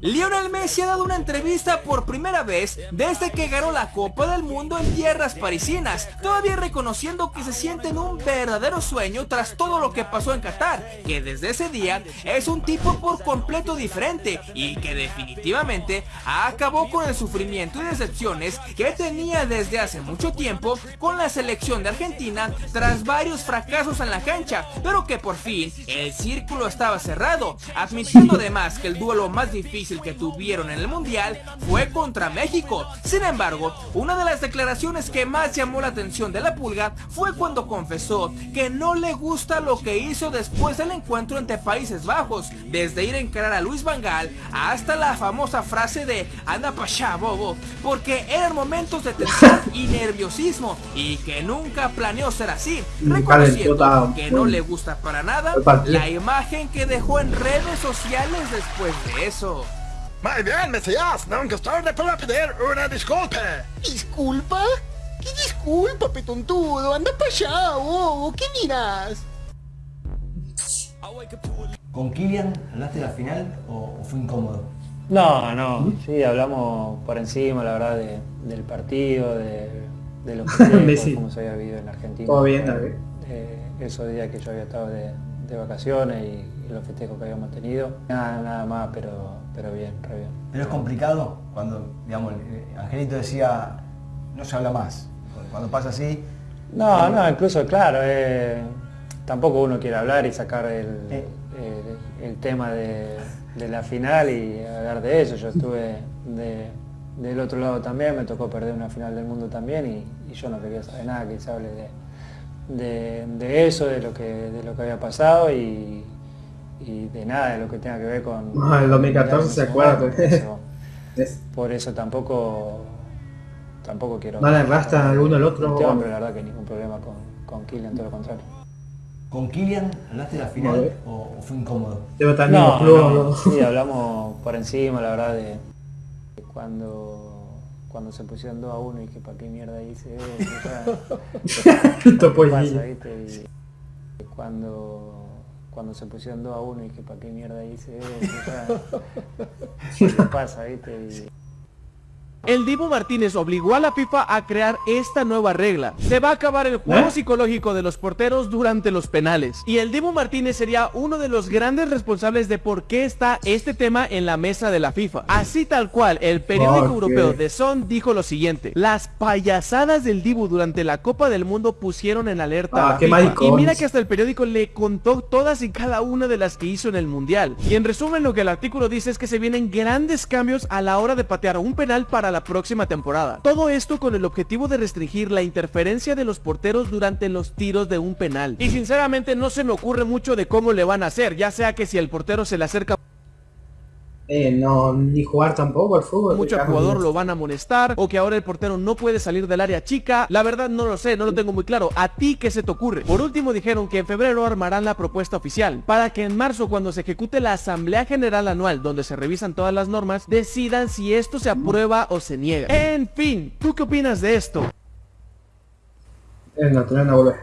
Lionel Messi ha dado una entrevista por primera vez desde que ganó la Copa del Mundo en tierras parisinas, todavía reconociendo que se siente en un verdadero sueño tras todo lo que pasó en Qatar, que desde ese día es un tipo por completo diferente y que definitivamente acabó con el sufrimiento y decepciones que tenía desde hace mucho tiempo con la selección de Argentina tras varios fracasos en la cancha, pero que por fin el círculo estaba cerrado, admitiendo además que el duelo más difícil que tuvieron en el Mundial fue contra México. Sin embargo, una de las declaraciones que más llamó la atención de la pulga fue cuando confesó que no le gusta lo que hizo después del encuentro entre Países Bajos, desde ir a encarar a Luis Vangal hasta la famosa frase de anda pa' allá, bobo, porque eran momentos de tensión y nerviosismo y que nunca planeó ser así, reconociendo que no le gusta para nada la imagen que dejó en redes sociales después de eso. Muy bien, Mesías, nunca es tarde para pedir una disculpa. ¿Disculpa? ¿Qué disculpa, petontudo? Anda para allá, bobo. ¿Qué miras? ¿Con Kylian hablaste de la final o, fue incómodo? No, no, sí, hablamos por encima, la verdad, del partido, de, de lo que cómo se había vivido en Argentina. Todo bien, David. Eh, esos días que yo había estado de, vacaciones y, los festejos que habíamos tenido. Nada, nada más, pero, pero bien, re bien. Pero es complicado cuando, digamos, Angelito decía, no se habla más. Cuando pasa así... No, no, incluso, claro, eh, tampoco uno quiere hablar y sacar el, eh. el, tema de, la final y hablar de eso. Yo estuve del otro lado también, me tocó perder una final del mundo también y, y yo no quería saber nada que se hable de de, eso, de lo, que, de lo que había pasado y, de nada, de lo que tenga que ver con... Ah, el 2014 se acuerda. Por eso, tampoco tampoco quiero... ¿No le arrastra alguno al otro? pero la verdad que ningún problema con, con Kylian, todo lo contrario. ¿Con Kylian hablaste de la final o, fue incómodo? no, no, sí, hablamos por encima, la verdad, de cuando cuando se pusieron 2 a 1 y que para qué mierda hice. Esto pasa, ¿viste? Y cuando, cuando se pusieron 2 a 1 y que para qué mierda hice eso. ¿Qué pasa, viste? El Dibu Martínez obligó a la FIFA a crear esta nueva regla. Se va a acabar el juego ¿Eh? psicológico de los porteros durante los penales. Y el Dibu Martínez sería uno de los grandes responsables de por qué está este tema en la mesa de la FIFA. Así tal cual, el periódico europeo The Sun dijo lo siguiente. Las payasadas del Dibu durante la Copa del Mundo pusieron en alerta a ah, la FIFA. Y mira que hasta el periódico le contó todas y cada una de las que hizo en el Mundial. Y en resumen lo que el artículo dice es que se vienen grandes cambios a la hora de patear un penal para la próxima temporada. Todo esto con el objetivo de restringir la interferencia de los porteros durante los tiros de un penal. Y sinceramente no se me ocurre mucho de cómo le van a hacer, ya sea que si el portero se le acerca eh, no, ni jugar tampoco al fútbol. Mucho jugador lo van a molestar o que ahora el portero no puede salir del área chica. La verdad no lo sé, no lo tengo muy claro. ¿A ti qué se te ocurre? Por último dijeron que en febrero armarán la propuesta oficial para que en marzo cuando se ejecute la Asamblea General Anual donde se revisan todas las normas decidan si esto se aprueba o se niega. En fin, ¿tú qué opinas de esto? Es no volver.